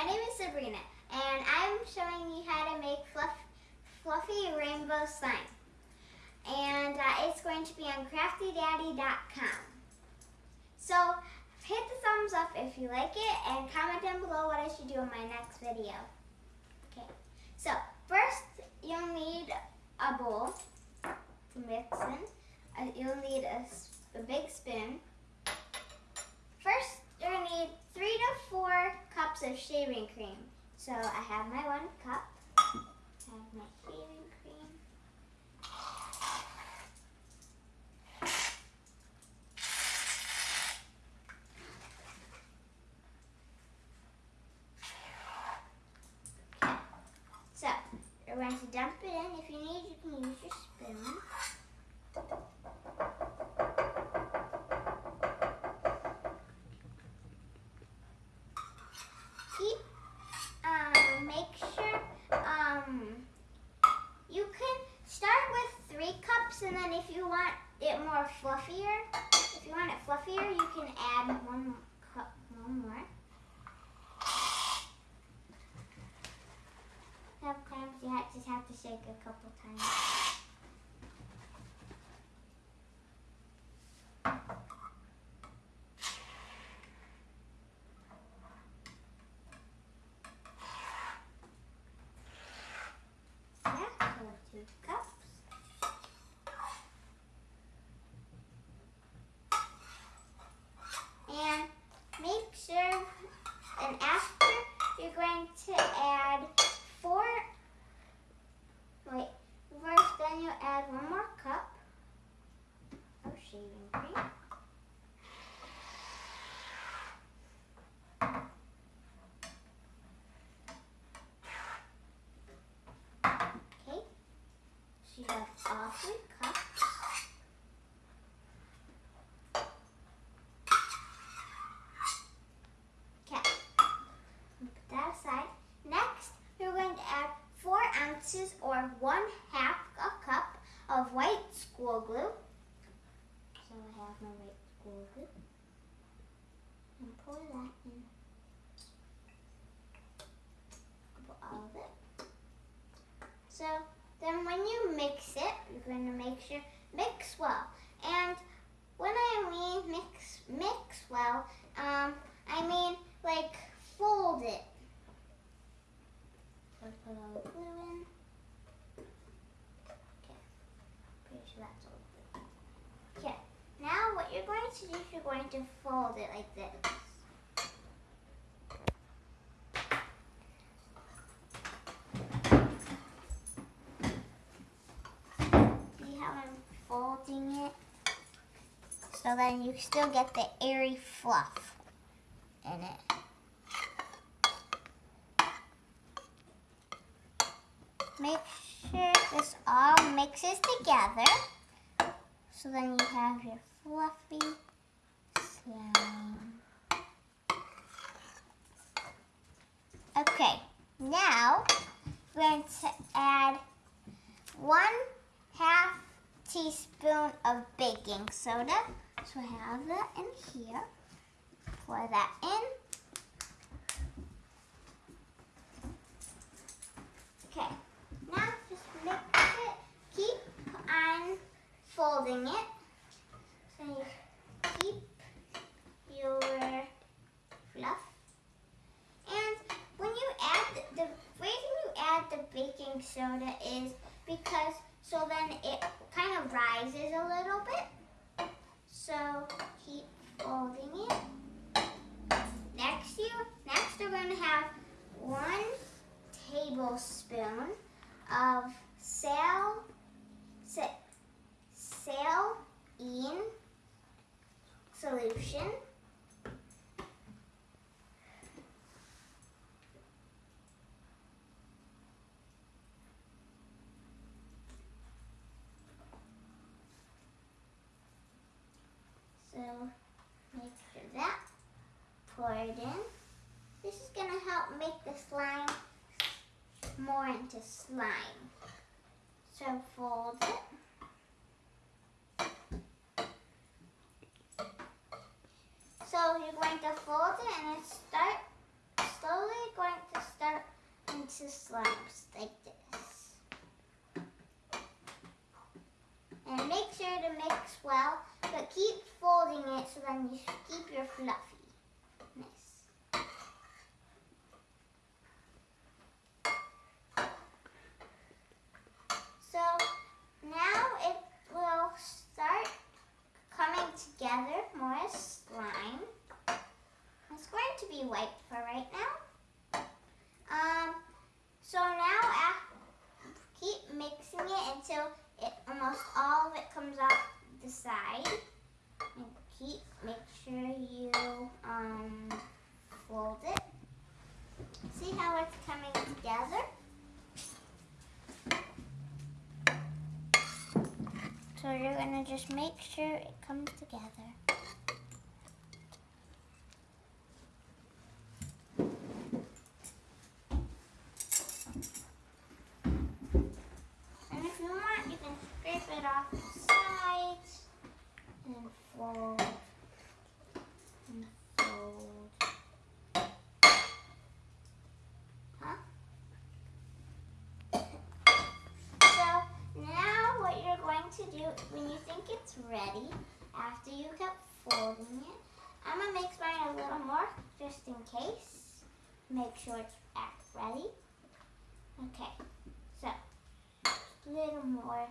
my name is Sabrina and I'm showing you how to make fluff, fluffy rainbow slime. And uh, it's going to be on craftydaddy.com. So hit the thumbs up if you like it and comment down below what I should do in my next video. Okay, so first you'll need a bowl to mix in. Uh, you'll need a, a big spoon. First, you're gonna need three to four cups of shaving cream. So I have my one cup. I have my shaving cream. Okay. So you're going to dump it in. If you need, you can use your spoon. keep um, make sure um, you can start with three cups and then if you want it more fluffier if you want it fluffier you can add one cup one more. Sometimes you have, just have to shake a couple times Yeah, so two cups. And make sure, and after you're going to add four, wait, first then you add one more cup of shaving cream. Okay, so you have all three cups. Okay, put that aside. Next, we're going to add four ounces or one half a cup of white school glue. So I have my school glue. And pour that in. Put all of it. So then when you mix it, you're going to make sure, mix well. And when I mean mix, mix well, um, I mean like fold it. Put all the glue in. Okay, pretty sure that's all good. Okay, now what you're going to do is you're going to fold it like this. See how I'm folding it? So then you still get the airy fluff in it. Make sure this all mixes together. So then you have your fluffy slime. Okay, now we're going to add one half teaspoon of baking soda. So I have that in here. Pour that in. Okay, now just mix it. Keep on folding it. Keep your fluff. And when you add, the, the reason you add the baking soda is because so then it kind of rises a little bit. So keep folding it. Next you next we're going to have one tablespoon of sal sa, saline solution. So make sure that pour it in. This is gonna help make the slime more into slime. So fold it. So you're going to fold it and it start slowly going works well, but keep folding it so then you keep your fluffy. So now it will start coming together more slime. It's going to be white for right now. Um, so now uh, keep mixing it until it almost all of it comes off the side. And make sure you um, fold it. See how it's coming together? So you're gonna just make sure it comes together. And if you want, you can scrape it off fold and fold. Huh? So now what you're going to do when you think it's ready, after you kept folding it, I'm gonna mix mine a little more just in case. Make sure it's ready. Okay, so a little more.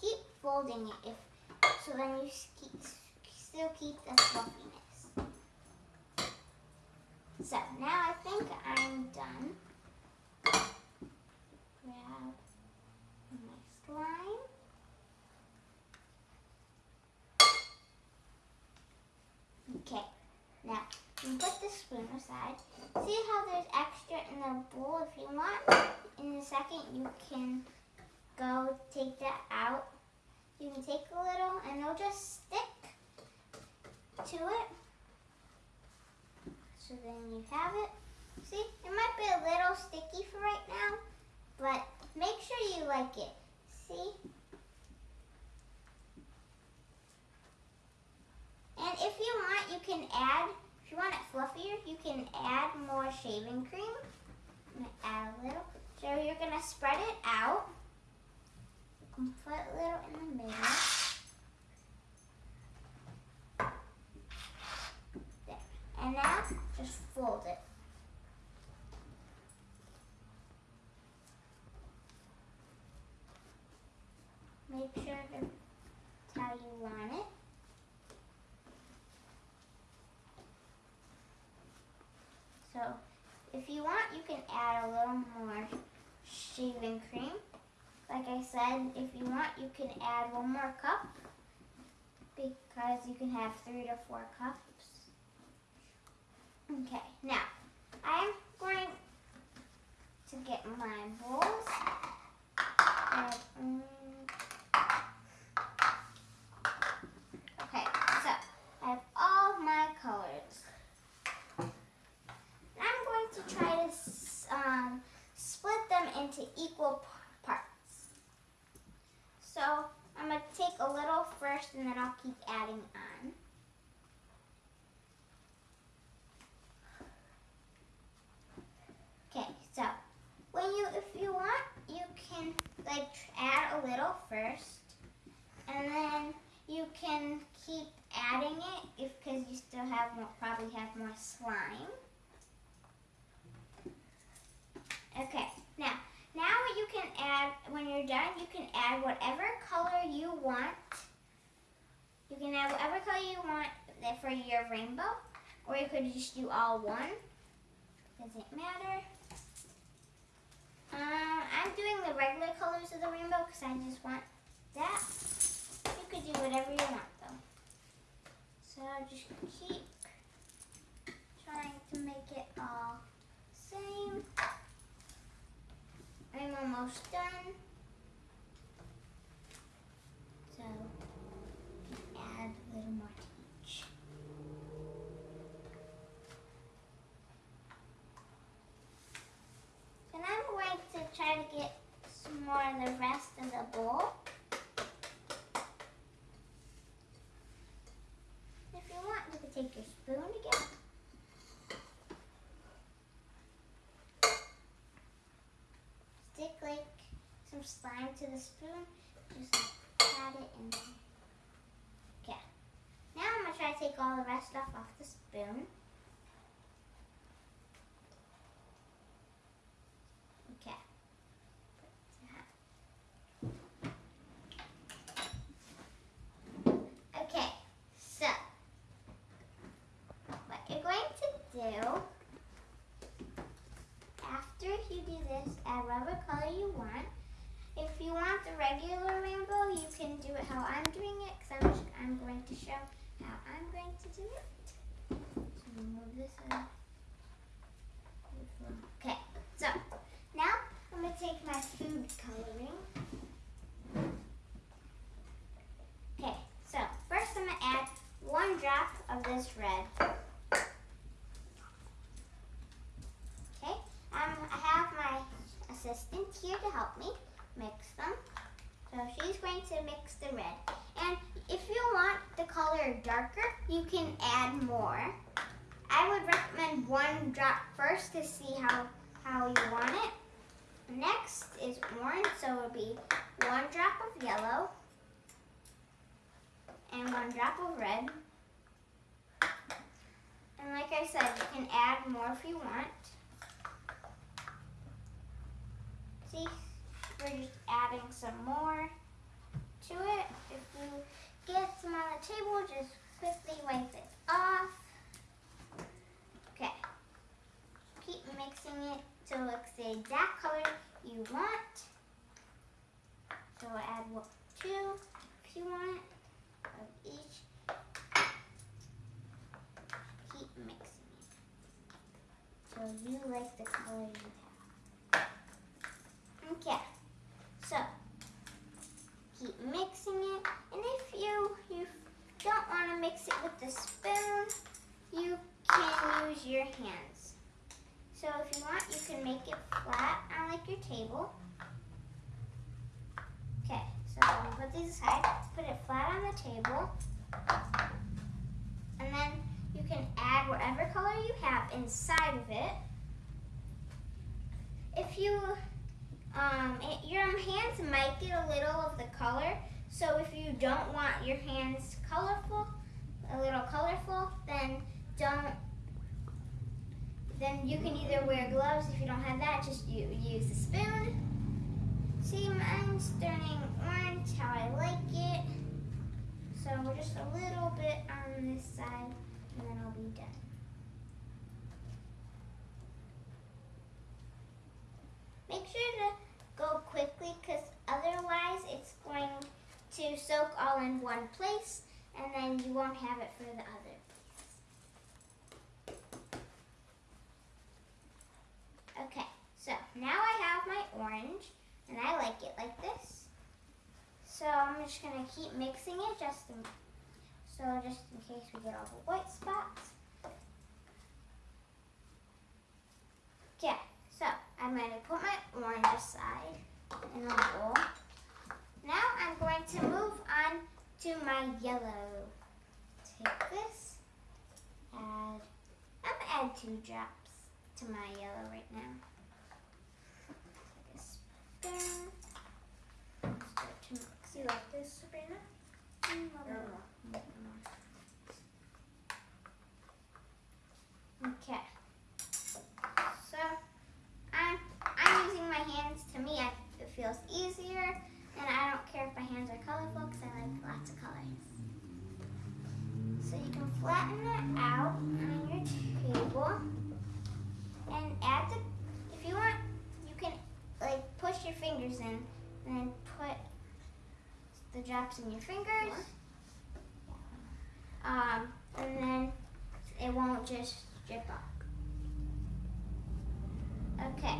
Keep folding it if so then you keep, still keep the fluffiness. So now I think I'm done. Grab my slime. Okay, now you put the spoon aside. See how there's extra in the bowl? If you want, in a second you can go take that out. You can take a little and it'll just stick to it. So then you have it. See, it might be a little sticky for right now, but make sure you like it. See? And if you want, you can add, if you want it fluffier, you can add more shaving cream. Add a little. So you're gonna spread it out. And put a little in the middle. There. And now just fold it. Make sure to how you want it. So if you want, you can add a little more shaving cream. Like I said, if you want, you can add one more cup because you can have three to four cups. Okay, now I'm going to get my bowls. And, okay, so I have all my colors. I'm going to try to um, split them into equal parts. So I'm going to take a little first and then I'll keep adding on. Okay, so when you, if you want, you can like add a little first, and then you can keep adding it if because you still have more, probably have more slime. Okay, now, now you can add, when you're done, you can add whatever color you want. You can add whatever color you want for your rainbow, or you could just do all one. Doesn't matter. Um, I'm doing the regular colors of the rainbow because I just want that. You could do whatever you want though. So I just keep trying to make it all same. I'm almost done. So add a little more to each. And I'm going to try to get some more of the rest of the bowl. If you want, you can take your spoon again. Stick like some slime to the spoon. Just add it in there. Okay. Now I'm going to try to take all the rest stuff off the spoon. Okay. Okay, so what you're going to do after you do this, add whatever color you want. You want the regular rainbow, you can do it how I'm doing it because I'm, I'm going to show how I'm going to do it. So move this out. Okay, so now I'm going to take my food coloring. Okay, so first I'm going to add one drop of this red. Okay, um, I have my assistant here to help me mix them. So she's going to mix the red. And if you want the color darker, you can add more. I would recommend one drop first to see how, how you want it. Next is orange, so it would be one drop of yellow and one drop of red. And like I said, you can add more if you want. See, we're just adding some more to it. If you get some on the table, just quickly wipe it off. Okay. Keep mixing it till it looks the exact color you want. So add one, two if you want of each. Keep mixing it till you like the color you have. Okay, so keep mixing it, and if you you don't want to mix it with the spoon, you can use your hands. So if you want, you can make it flat on like your table. Okay, so put these aside, it flat on the table, and then you can add whatever color you have inside of it. If you um, it, your hands might get a little of the color. So if you don't want your hands colorful, a little colorful, then don't. Then you can either wear gloves if you don't have that. Just you use a spoon. See, mine's turning orange how I like it. So just a little bit on this side, and then I'll be done. Make sure to go quickly because otherwise it's going to soak all in one place and then you won't have it for the other place. Okay, so now I have my orange and I like it like this. So I'm just going to keep mixing it just in, so just in case we get all the white spots. Okay, so I'm going to put my orange aside in a bowl. Now I'm going to move on to my yellow. Take this, add, I'm going to add two drops to my yellow right now. Start You like this, Sabrina? Mm, a little more. Okay. So I'm I'm using my hands. To me, I, it feels easier, and I don't care if my hands are colorful because I like lots of colors. So you can flatten it out on your table, and add the. If you want, you can like push your fingers in, and then put in your fingers. Um, and then it won't just drip off. Okay.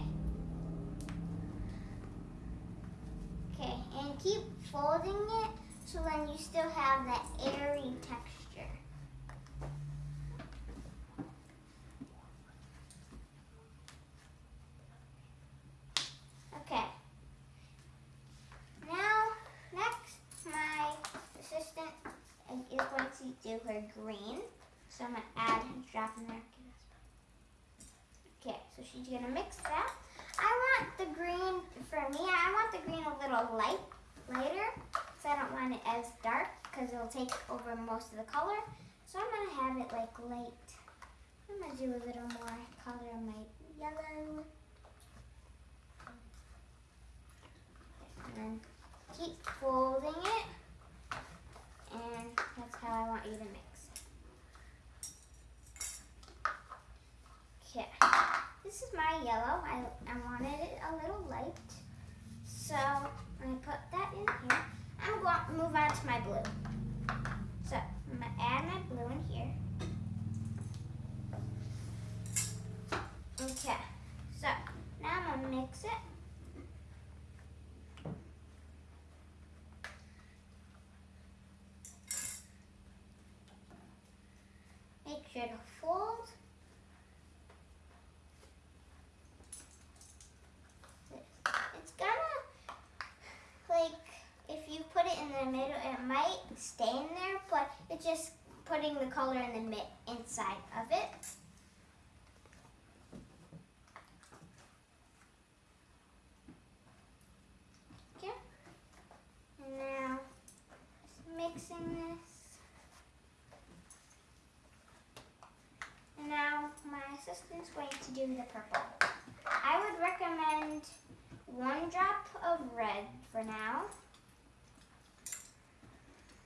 Okay, and keep folding it so then you still have that airy texture. Okay. Now, next, my assistant is going to do her green. So I'm going to add a drop in there. So going to mix that. I want the green, for me, I want the green a little light, lighter, because I don't want it as dark, because it'll take over most of the color. So I'm gonna have it like light. I'm gonna do a little more color on my yellow. And keep folding it. And that's how I want you to mix. Okay, this is my yellow. I, I wanted it a little light. So I'm gonna put that in here. I'm going to move on to my blue. So I'm gonna add my blue in here. Okay, so now I'm gonna mix it. Make sure to fold. It's gonna, like, if you put it in the middle, it might stay in there, but it's just putting the color in the mid inside of it. Okay. And now, just mixing this. And now my assistant's going to do the purple. I would recommend one drop of red for now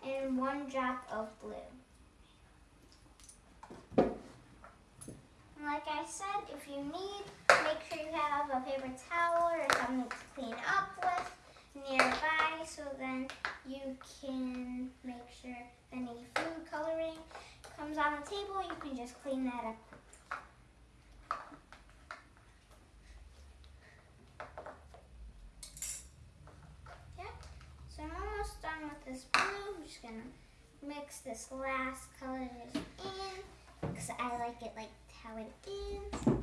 and one drop of blue. Like I said, if you need, make sure you have a paper towel or something to clean up with nearby so then you can make sure any food coloring comes on the table, you can just clean that up So I'm almost done with this blue. I'm just gonna mix this last color in because I like it like how it is.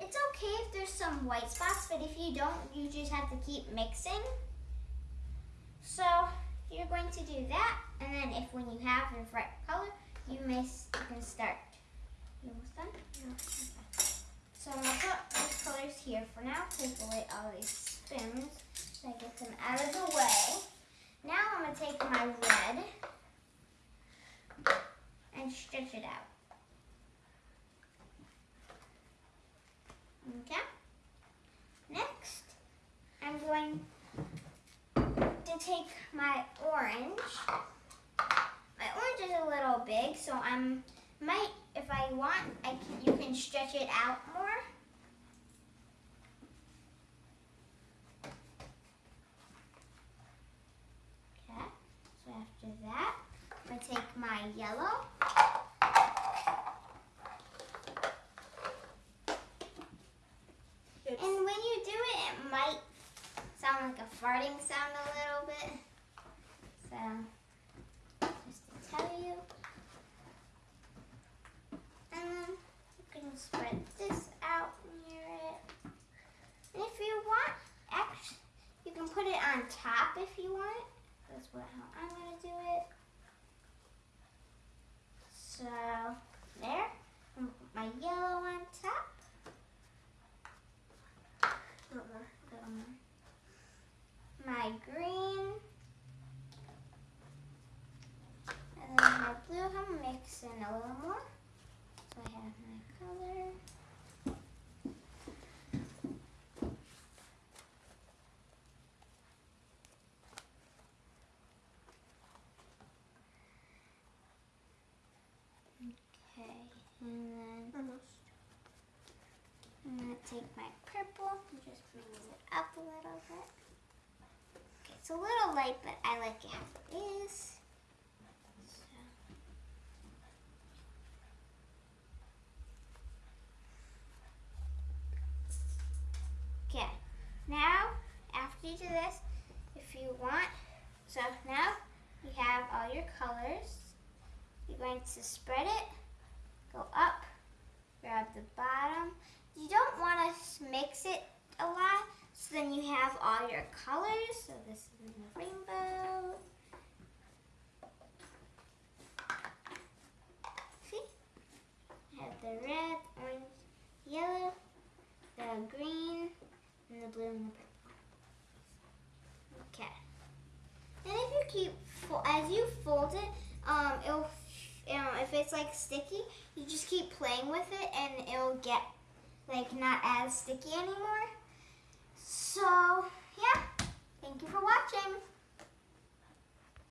It's okay if there's some white spots, but if you don't, you just have to keep mixing. So you're going to do that, and then if when you have your right color, you may you can start. You almost done? No. So I'm gonna put these colors here for now. Take away all these spoons. So I get them out of the way. Now I'm to take my red and stretch it out. Okay. Next, I'm going to take my orange. My orange is a little big, so I'm might, if I want, I can, you can stretch it out more. Okay, so after that, I'm going to take my yellow. It's and when you do it, it might sound like a farting sound a little bit. So, just to tell you. And then you can spread this out near it. And if you want, actually, you can put it on top if you want that's what how I'm gonna do it. So there, my yellow on top. Little more, little more. My green. And then my blue, I'm mixing a little more. So I have my color. Okay, and then Almost. I'm gonna take my purple and just bring it up a little bit. It's a little light, but I like it how it is. Okay, now after you do this, if you want, so now you have all your colors. You're going to spread it, go up, grab the bottom, you don't want to mix it so then you have all your colors. So this is the rainbow. See? I have the red, orange, yellow, the green, and the blue and the purple. Okay. And if you keep, as you fold it, um, it'll know, if it's like sticky, you just keep playing with it and it'll get like not as sticky anymore. So yeah, thank you for watching.